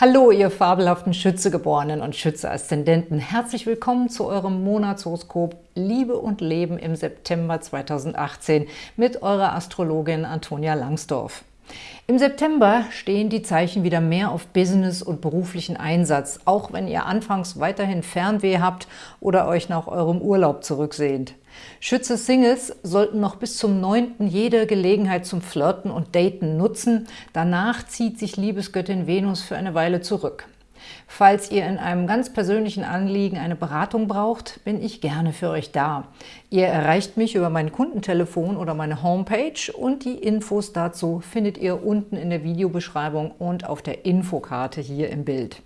Hallo, ihr fabelhaften Schützegeborenen und Schütze-Aszendenten. Herzlich willkommen zu eurem Monatshoroskop Liebe und Leben im September 2018 mit eurer Astrologin Antonia Langsdorf. Im September stehen die Zeichen wieder mehr auf Business und beruflichen Einsatz, auch wenn ihr anfangs weiterhin Fernweh habt oder euch nach eurem Urlaub zurücksehnt. Schütze-Singles sollten noch bis zum 9. jede Gelegenheit zum Flirten und Daten nutzen. Danach zieht sich Liebesgöttin Venus für eine Weile zurück. Falls ihr in einem ganz persönlichen Anliegen eine Beratung braucht, bin ich gerne für euch da. Ihr erreicht mich über mein Kundentelefon oder meine Homepage und die Infos dazu findet ihr unten in der Videobeschreibung und auf der Infokarte hier im Bild.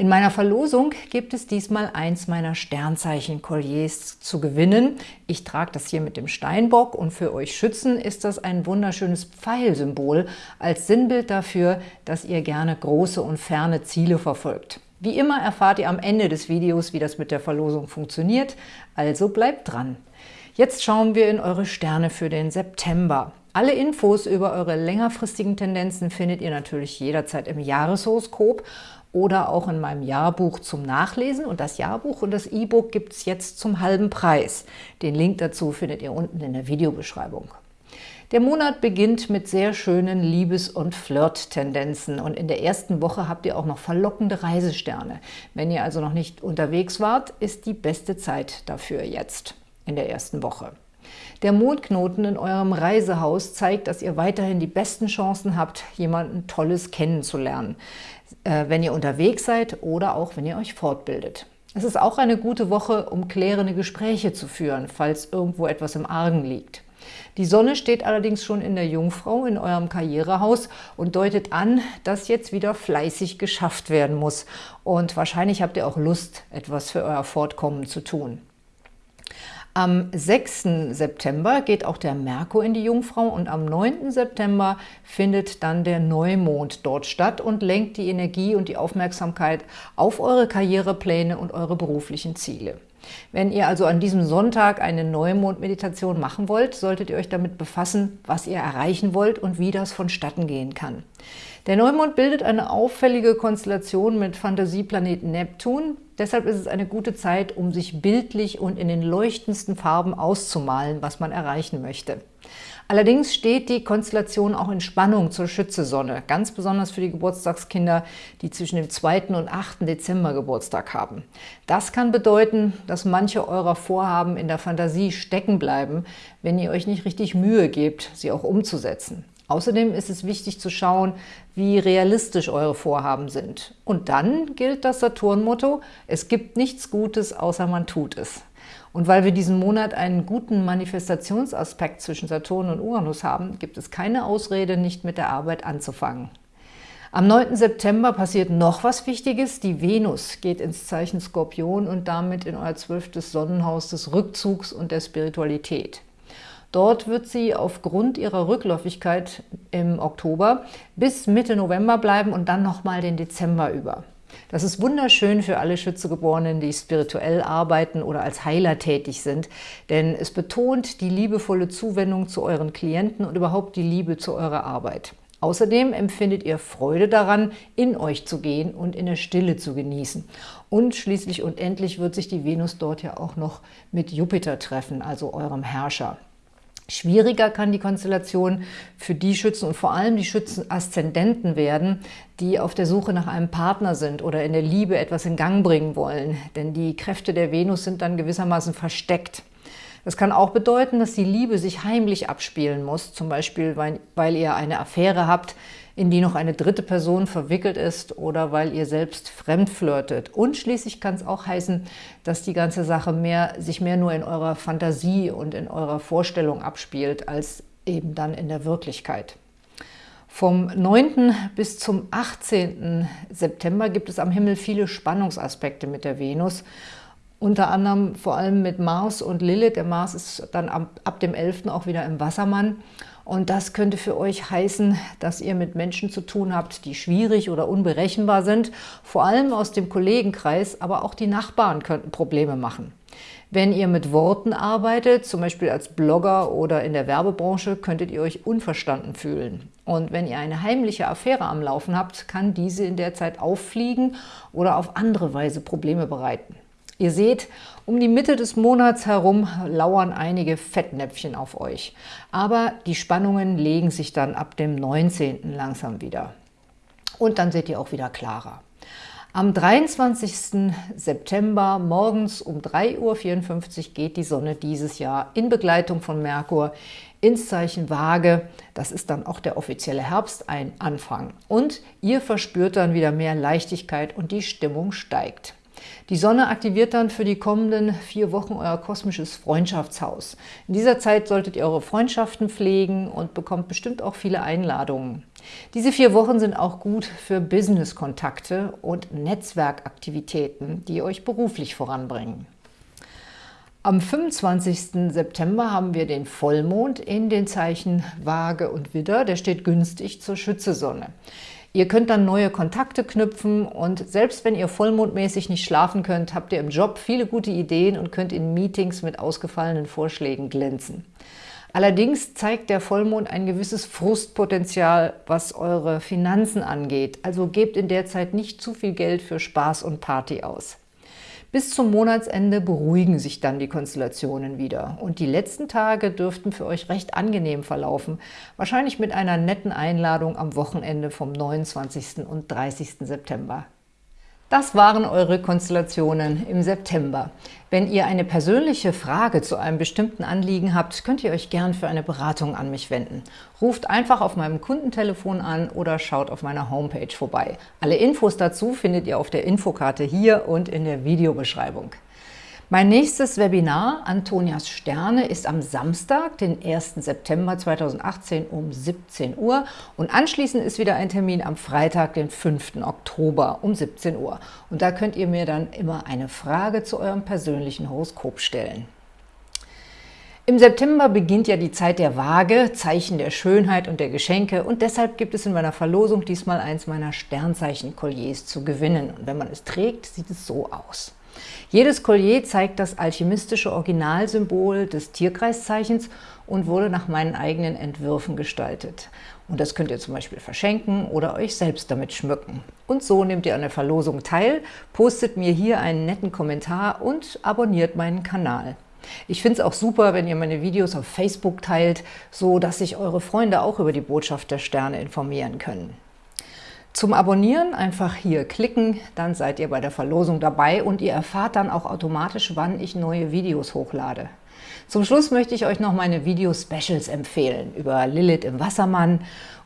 In meiner Verlosung gibt es diesmal eins meiner Sternzeichen-Kolliers zu gewinnen. Ich trage das hier mit dem Steinbock und für euch Schützen ist das ein wunderschönes Pfeilsymbol als Sinnbild dafür, dass ihr gerne große und ferne Ziele verfolgt. Wie immer erfahrt ihr am Ende des Videos, wie das mit der Verlosung funktioniert, also bleibt dran. Jetzt schauen wir in eure Sterne für den September. Alle Infos über eure längerfristigen Tendenzen findet ihr natürlich jederzeit im Jahreshoroskop oder auch in meinem Jahrbuch zum Nachlesen. Und das Jahrbuch und das E-Book gibt es jetzt zum halben Preis. Den Link dazu findet ihr unten in der Videobeschreibung. Der Monat beginnt mit sehr schönen Liebes- und Flirt-Tendenzen und in der ersten Woche habt ihr auch noch verlockende Reisesterne. Wenn ihr also noch nicht unterwegs wart, ist die beste Zeit dafür jetzt in der ersten Woche. Der Mondknoten in eurem Reisehaus zeigt, dass ihr weiterhin die besten Chancen habt, jemanden Tolles kennenzulernen äh, wenn ihr unterwegs seid oder auch wenn ihr euch fortbildet. Es ist auch eine gute Woche, um klärende Gespräche zu führen, falls irgendwo etwas im Argen liegt. Die Sonne steht allerdings schon in der Jungfrau in eurem Karrierehaus und deutet an, dass jetzt wieder fleißig geschafft werden muss. Und wahrscheinlich habt ihr auch Lust, etwas für euer Fortkommen zu tun. Am 6. September geht auch der Merkur in die Jungfrau und am 9. September findet dann der Neumond dort statt und lenkt die Energie und die Aufmerksamkeit auf eure Karrierepläne und eure beruflichen Ziele. Wenn ihr also an diesem Sonntag eine Neumond-Meditation machen wollt, solltet ihr euch damit befassen, was ihr erreichen wollt und wie das vonstatten gehen kann. Der Neumond bildet eine auffällige Konstellation mit Fantasieplaneten Neptun. Deshalb ist es eine gute Zeit, um sich bildlich und in den leuchtendsten Farben auszumalen, was man erreichen möchte. Allerdings steht die Konstellation auch in Spannung zur Schützesonne, ganz besonders für die Geburtstagskinder, die zwischen dem 2. und 8. Dezember Geburtstag haben. Das kann bedeuten, dass manche eurer Vorhaben in der Fantasie stecken bleiben, wenn ihr euch nicht richtig Mühe gebt, sie auch umzusetzen. Außerdem ist es wichtig zu schauen, wie realistisch eure Vorhaben sind. Und dann gilt das Saturn-Motto, es gibt nichts Gutes, außer man tut es. Und weil wir diesen Monat einen guten Manifestationsaspekt zwischen Saturn und Uranus haben, gibt es keine Ausrede, nicht mit der Arbeit anzufangen. Am 9. September passiert noch was Wichtiges. Die Venus geht ins Zeichen Skorpion und damit in euer zwölftes Sonnenhaus des Rückzugs und der Spiritualität. Dort wird sie aufgrund ihrer Rückläufigkeit im Oktober bis Mitte November bleiben und dann nochmal den Dezember über. Das ist wunderschön für alle Schützegeborenen, die spirituell arbeiten oder als Heiler tätig sind, denn es betont die liebevolle Zuwendung zu euren Klienten und überhaupt die Liebe zu eurer Arbeit. Außerdem empfindet ihr Freude daran, in euch zu gehen und in der Stille zu genießen. Und schließlich und endlich wird sich die Venus dort ja auch noch mit Jupiter treffen, also eurem Herrscher. Schwieriger kann die Konstellation für die Schützen und vor allem die Schützen-Aszendenten werden, die auf der Suche nach einem Partner sind oder in der Liebe etwas in Gang bringen wollen. Denn die Kräfte der Venus sind dann gewissermaßen versteckt. Das kann auch bedeuten, dass die Liebe sich heimlich abspielen muss, zum Beispiel, weil, weil ihr eine Affäre habt, in die noch eine dritte Person verwickelt ist oder weil ihr selbst fremd flirtet. Und schließlich kann es auch heißen, dass die ganze Sache mehr, sich mehr nur in eurer Fantasie und in eurer Vorstellung abspielt, als eben dann in der Wirklichkeit. Vom 9. bis zum 18. September gibt es am Himmel viele Spannungsaspekte mit der Venus, unter anderem vor allem mit Mars und Lilith. Der Mars ist dann ab, ab dem 11. auch wieder im Wassermann und das könnte für euch heißen, dass ihr mit Menschen zu tun habt, die schwierig oder unberechenbar sind, vor allem aus dem Kollegenkreis, aber auch die Nachbarn könnten Probleme machen. Wenn ihr mit Worten arbeitet, zum Beispiel als Blogger oder in der Werbebranche, könntet ihr euch unverstanden fühlen. Und wenn ihr eine heimliche Affäre am Laufen habt, kann diese in der Zeit auffliegen oder auf andere Weise Probleme bereiten. Ihr seht, um die Mitte des Monats herum lauern einige Fettnäpfchen auf euch. Aber die Spannungen legen sich dann ab dem 19. langsam wieder. Und dann seht ihr auch wieder klarer. Am 23. September morgens um 3.54 Uhr geht die Sonne dieses Jahr in Begleitung von Merkur ins Zeichen Waage. Das ist dann auch der offizielle Herbst, ein Anfang. Und ihr verspürt dann wieder mehr Leichtigkeit und die Stimmung steigt. Die Sonne aktiviert dann für die kommenden vier Wochen euer kosmisches Freundschaftshaus. In dieser Zeit solltet ihr eure Freundschaften pflegen und bekommt bestimmt auch viele Einladungen. Diese vier Wochen sind auch gut für Business-Kontakte und Netzwerkaktivitäten, die euch beruflich voranbringen. Am 25. September haben wir den Vollmond in den Zeichen Waage und Widder. Der steht günstig zur Schützesonne. Ihr könnt dann neue Kontakte knüpfen und selbst wenn ihr vollmondmäßig nicht schlafen könnt, habt ihr im Job viele gute Ideen und könnt in Meetings mit ausgefallenen Vorschlägen glänzen. Allerdings zeigt der Vollmond ein gewisses Frustpotenzial, was eure Finanzen angeht. Also gebt in der Zeit nicht zu viel Geld für Spaß und Party aus. Bis zum Monatsende beruhigen sich dann die Konstellationen wieder und die letzten Tage dürften für euch recht angenehm verlaufen, wahrscheinlich mit einer netten Einladung am Wochenende vom 29. und 30. September. Das waren eure Konstellationen im September. Wenn ihr eine persönliche Frage zu einem bestimmten Anliegen habt, könnt ihr euch gern für eine Beratung an mich wenden. Ruft einfach auf meinem Kundentelefon an oder schaut auf meiner Homepage vorbei. Alle Infos dazu findet ihr auf der Infokarte hier und in der Videobeschreibung. Mein nächstes Webinar, Antonias Sterne, ist am Samstag, den 1. September 2018 um 17 Uhr und anschließend ist wieder ein Termin am Freitag, den 5. Oktober um 17 Uhr. Und da könnt ihr mir dann immer eine Frage zu eurem persönlichen Horoskop stellen. Im September beginnt ja die Zeit der Waage, Zeichen der Schönheit und der Geschenke und deshalb gibt es in meiner Verlosung diesmal eins meiner Sternzeichen-Kolliers zu gewinnen. Und wenn man es trägt, sieht es so aus. Jedes Collier zeigt das alchemistische Originalsymbol des Tierkreiszeichens und wurde nach meinen eigenen Entwürfen gestaltet. Und das könnt ihr zum Beispiel verschenken oder euch selbst damit schmücken. Und so nehmt ihr an der Verlosung teil, postet mir hier einen netten Kommentar und abonniert meinen Kanal. Ich finde es auch super, wenn ihr meine Videos auf Facebook teilt, so dass sich eure Freunde auch über die Botschaft der Sterne informieren können. Zum Abonnieren einfach hier klicken, dann seid ihr bei der Verlosung dabei und ihr erfahrt dann auch automatisch, wann ich neue Videos hochlade. Zum Schluss möchte ich euch noch meine Video-Specials empfehlen über Lilith im Wassermann,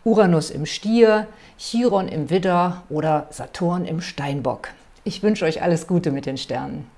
Uranus im Stier, Chiron im Widder oder Saturn im Steinbock. Ich wünsche euch alles Gute mit den Sternen.